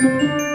Música